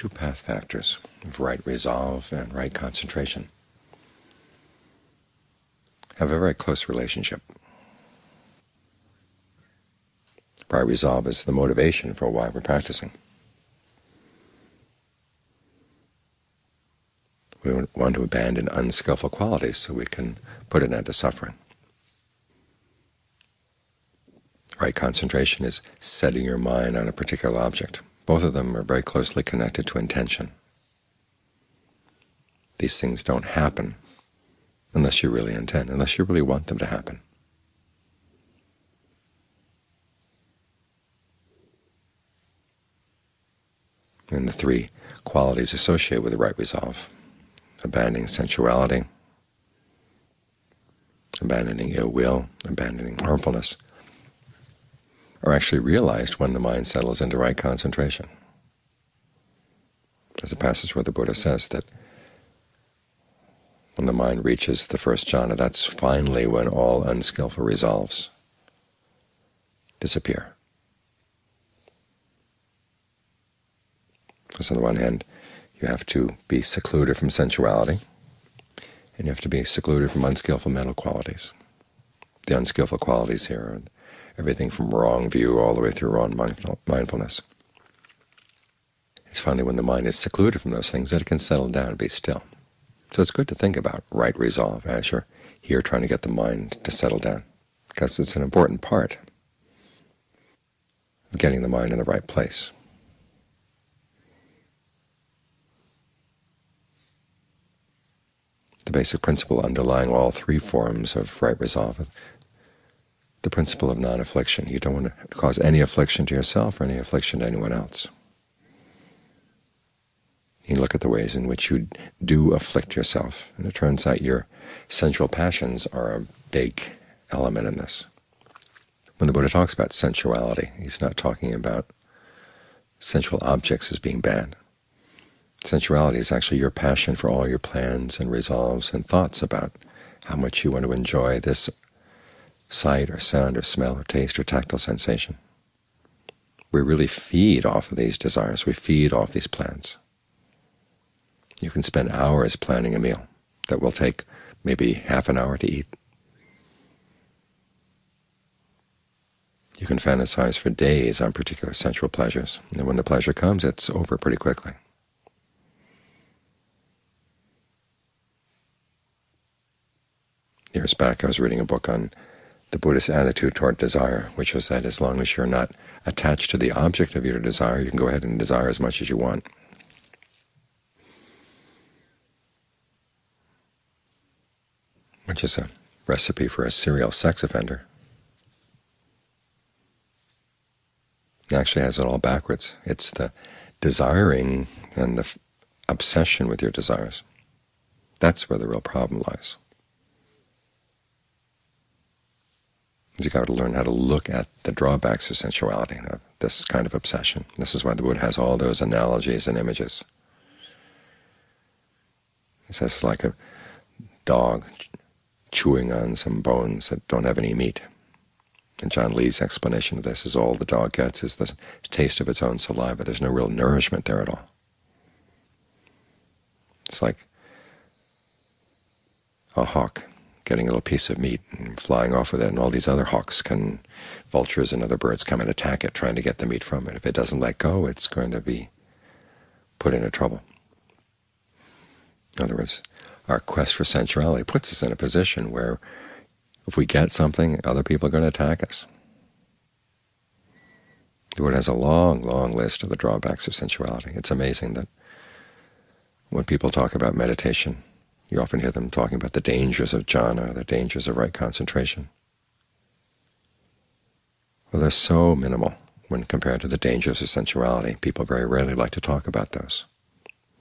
two path factors of right resolve and right concentration have a very close relationship. Right resolve is the motivation for why we're practicing. We want to abandon unskillful qualities so we can put an end to suffering. Right concentration is setting your mind on a particular object. Both of them are very closely connected to intention. These things don't happen unless you really intend, unless you really want them to happen. And the three qualities associated with the right resolve, abandoning sensuality, abandoning ill will, abandoning harmfulness, are actually realized when the mind settles into right concentration. There's a passage where the Buddha says that when the mind reaches the first jhana, that's finally when all unskillful resolves disappear. Because on the one hand, you have to be secluded from sensuality, and you have to be secluded from unskillful mental qualities. The unskillful qualities here are everything from wrong view all the way through wrong mindfulness. It's finally when the mind is secluded from those things that it can settle down and be still. So it's good to think about right resolve as you're here trying to get the mind to settle down, because it's an important part of getting the mind in the right place. The basic principle underlying all three forms of right resolve the principle of non-affliction. You don't want to cause any affliction to yourself or any affliction to anyone else. You look at the ways in which you do afflict yourself, and it turns out your sensual passions are a big element in this. When the Buddha talks about sensuality, he's not talking about sensual objects as being bad. Sensuality is actually your passion for all your plans and resolves and thoughts about how much you want to enjoy this sight or sound or smell or taste or tactile sensation. We really feed off of these desires. We feed off these plans. You can spend hours planning a meal that will take maybe half an hour to eat. You can fantasize for days on particular sensual pleasures, and when the pleasure comes, it's over pretty quickly. Years back I was reading a book on the Buddhist attitude toward desire, which was that as long as you're not attached to the object of your desire, you can go ahead and desire as much as you want. Which is a recipe for a serial sex offender. It actually has it all backwards. It's the desiring and the obsession with your desires. That's where the real problem lies. You've got to learn how to look at the drawbacks of sensuality, of this kind of obsession. This is why the Buddha has all those analogies and images. He says it's like a dog chewing on some bones that don't have any meat. And Ajahn Lee's explanation of this is all the dog gets is the taste of its own saliva. There's no real nourishment there at all. It's like a hawk getting a little piece of meat and flying off with it, and all these other hawks can, vultures and other birds come and attack it, trying to get the meat from it. If it doesn't let go, it's going to be put into trouble. In other words, our quest for sensuality puts us in a position where if we get something, other people are going to attack us. The Buddha has a long, long list of the drawbacks of sensuality. It's amazing that when people talk about meditation, you often hear them talking about the dangers of jhana, the dangers of right concentration. Well, they're so minimal when compared to the dangers of sensuality. People very rarely like to talk about those.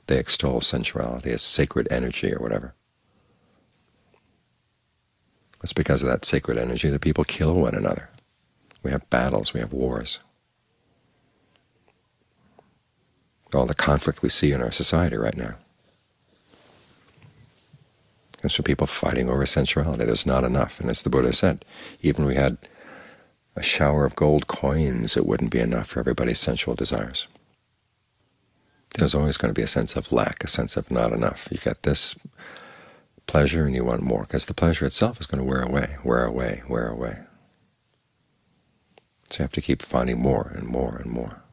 They extol sensuality as sacred energy or whatever. It's because of that sacred energy that people kill one another. We have battles, we have wars. All the conflict we see in our society right now. There's for people fighting over sensuality. There's not enough. And as the Buddha said, even if we had a shower of gold coins, it wouldn't be enough for everybody's sensual desires. there's always going to be a sense of lack, a sense of not enough. You get this pleasure and you want more, because the pleasure itself is going to wear away, wear away, wear away. So you have to keep finding more and more and more.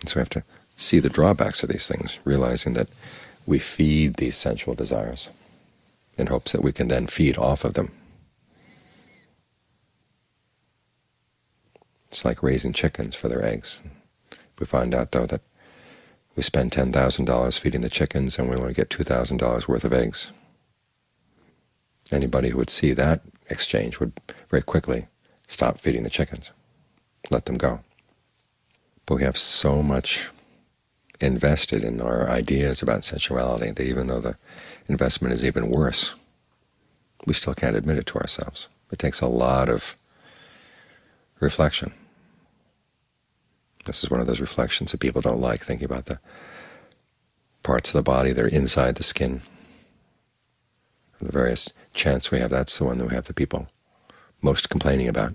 And so we have to see the drawbacks of these things, realizing that we feed these sensual desires in hopes that we can then feed off of them. It's like raising chickens for their eggs. We find out, though, that we spend $10,000 feeding the chickens and we only get $2,000 worth of eggs. Anybody who would see that exchange would very quickly stop feeding the chickens, let them go. But we have so much invested in our ideas about sensuality that even though the investment is even worse, we still can't admit it to ourselves. It takes a lot of reflection. This is one of those reflections that people don't like, thinking about the parts of the body that are inside the skin. The various chants we have, that's the one that we have the people most complaining about.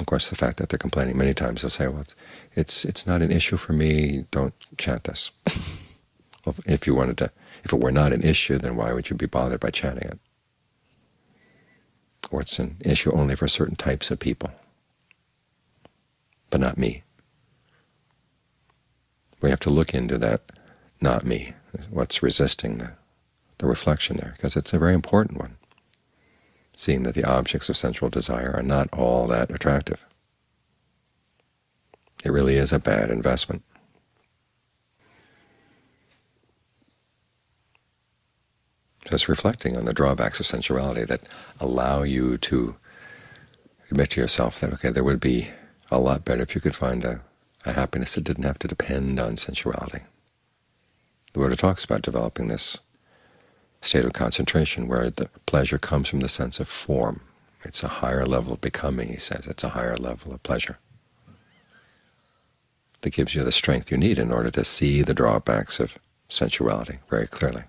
Of course, the fact that they're complaining many times, they'll say, well, it's, it's, it's not an issue for me, don't chant this. well, if you wanted to, if it were not an issue, then why would you be bothered by chanting it? Or it's an issue only for certain types of people, but not me. We have to look into that not me, what's resisting the, the reflection there, because it's a very important one seeing that the objects of sensual desire are not all that attractive. It really is a bad investment. Just reflecting on the drawbacks of sensuality that allow you to admit to yourself that, okay, there would be a lot better if you could find a, a happiness that didn't have to depend on sensuality. The Buddha talks about developing this state of concentration where the pleasure comes from the sense of form. It's a higher level of becoming, he says. It's a higher level of pleasure that gives you the strength you need in order to see the drawbacks of sensuality very clearly.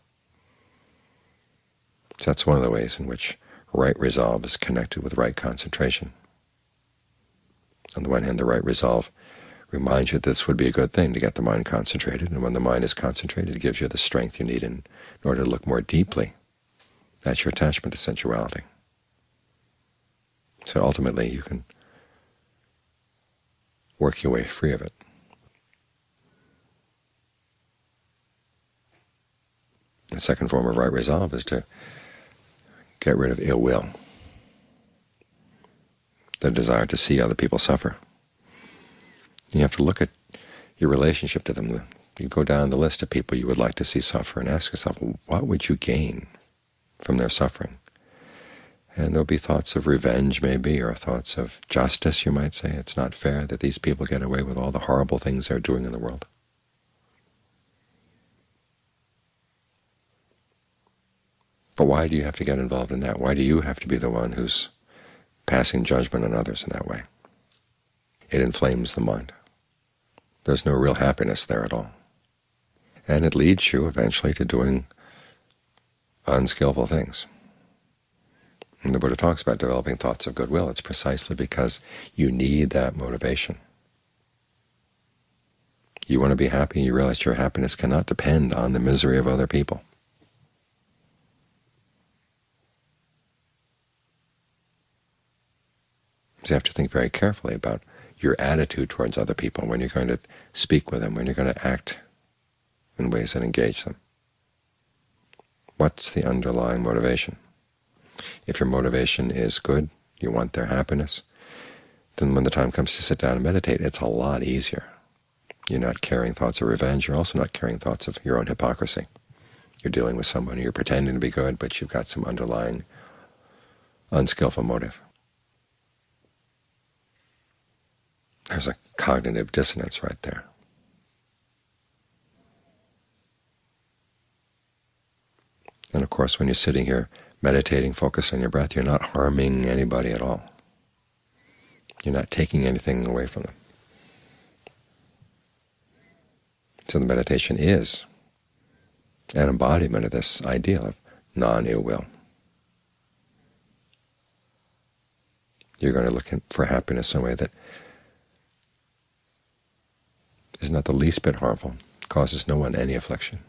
So that's one of the ways in which right resolve is connected with right concentration. On the one hand, the right resolve reminds you that this would be a good thing to get the mind concentrated, and when the mind is concentrated, it gives you the strength you need in in order to look more deeply at your attachment to sensuality. So ultimately you can work your way free of it. The second form of right resolve is to get rid of ill will, the desire to see other people suffer. You have to look at your relationship to them, you go down the list of people you would like to see suffer and ask yourself, what would you gain from their suffering? And there'll be thoughts of revenge, maybe, or thoughts of justice, you might say. It's not fair that these people get away with all the horrible things they're doing in the world. But why do you have to get involved in that? Why do you have to be the one who's passing judgment on others in that way? It inflames the mind. There's no real happiness there at all and it leads you eventually to doing unskillful things. And the Buddha talks about developing thoughts of goodwill. It's precisely because you need that motivation. You want to be happy, you realize your happiness cannot depend on the misery of other people. So you have to think very carefully about your attitude towards other people when you're going to speak with them, when you're going to act in ways that engage them. What's the underlying motivation? If your motivation is good, you want their happiness, then when the time comes to sit down and meditate, it's a lot easier. You're not carrying thoughts of revenge. You're also not carrying thoughts of your own hypocrisy. You're dealing with someone, you're pretending to be good, but you've got some underlying unskillful motive. There's a cognitive dissonance right there. Of course, when you're sitting here meditating, focused on your breath, you're not harming anybody at all. You're not taking anything away from them. So the meditation is an embodiment of this ideal of non-ill will. You're going to look for happiness in a way that is not the least bit harmful, causes no one any affliction.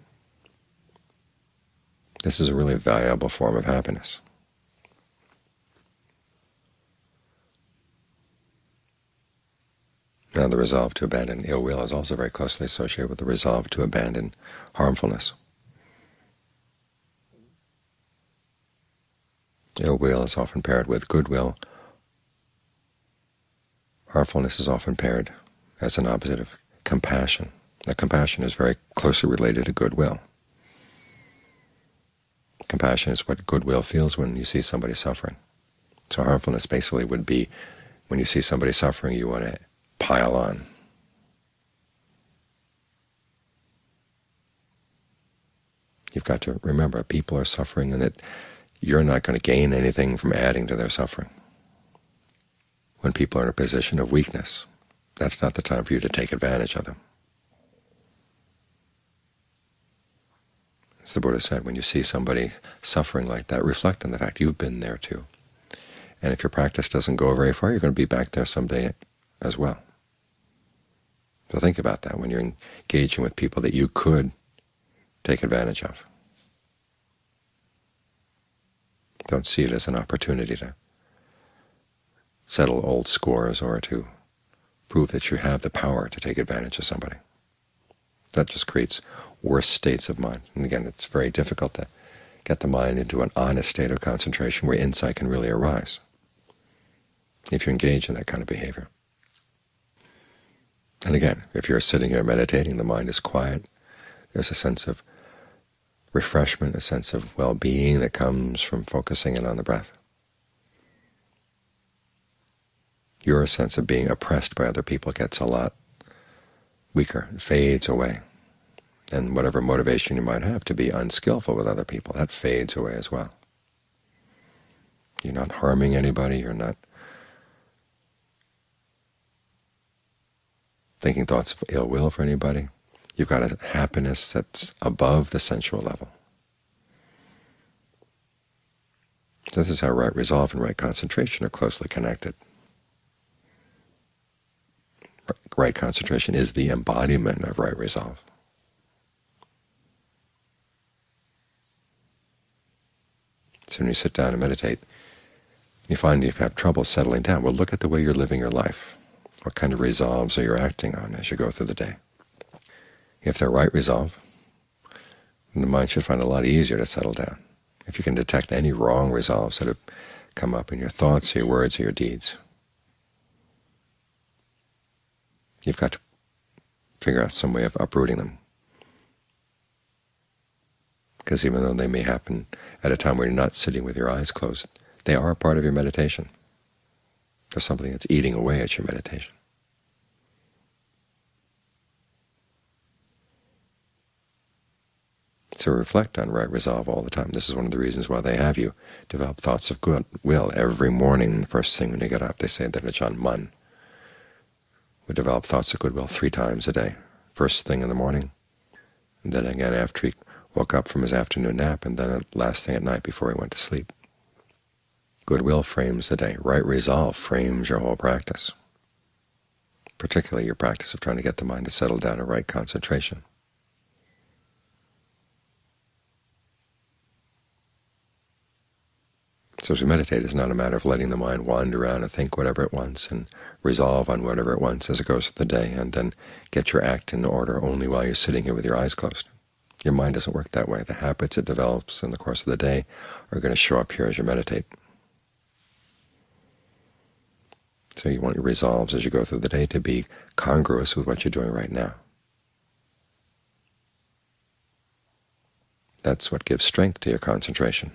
This is a really valuable form of happiness. Now the resolve to abandon ill will is also very closely associated with the resolve to abandon harmfulness. Ill will is often paired with goodwill. Harmfulness is often paired as an opposite of compassion. Now compassion is very closely related to goodwill. Compassion is what goodwill feels when you see somebody suffering. So harmfulness basically would be when you see somebody suffering, you want to pile on. You've got to remember people are suffering and that you're not going to gain anything from adding to their suffering. When people are in a position of weakness, that's not the time for you to take advantage of them. As the Buddha said, when you see somebody suffering like that, reflect on the fact you've been there too. And if your practice doesn't go very far, you're going to be back there someday as well. So think about that when you're engaging with people that you could take advantage of. Don't see it as an opportunity to settle old scores or to prove that you have the power to take advantage of somebody. That just creates worse states of mind. And again, it's very difficult to get the mind into an honest state of concentration where insight can really arise if you engage in that kind of behavior. And again, if you're sitting here meditating, the mind is quiet, there's a sense of refreshment, a sense of well-being that comes from focusing in on the breath. Your sense of being oppressed by other people gets a lot weaker, fades away. And whatever motivation you might have to be unskillful with other people, that fades away as well. You're not harming anybody, you're not thinking thoughts of ill will for anybody. You've got a happiness that's above the sensual level. This is how right resolve and right concentration are closely connected. Right concentration is the embodiment of right resolve. So when you sit down and meditate, you find you have trouble settling down. Well, look at the way you're living your life. What kind of resolves are you acting on as you go through the day? If they're right resolve, the mind should find it a lot easier to settle down. If you can detect any wrong resolves that have come up in your thoughts, your words, or your deeds, you've got to figure out some way of uprooting them. Because even though they may happen at a time where you're not sitting with your eyes closed, they are a part of your meditation. There's something that's eating away at your meditation. So reflect on right resolve all the time. This is one of the reasons why they have you develop thoughts of goodwill every morning. The first thing when you get up, they say that Ajahn Mun would develop thoughts of goodwill three times a day. First thing in the morning, and then again after he woke up from his afternoon nap, and then the last thing at night before he went to sleep. Goodwill frames the day. Right resolve frames your whole practice, particularly your practice of trying to get the mind to settle down to right concentration. So as we meditate, it's not a matter of letting the mind wander around and think whatever it wants and resolve on whatever it wants as it goes through the day, and then get your act in order only while you're sitting here with your eyes closed. Your mind doesn't work that way. The habits it develops in the course of the day are going to show up here as you meditate. So you want your resolves as you go through the day to be congruous with what you're doing right now. That's what gives strength to your concentration.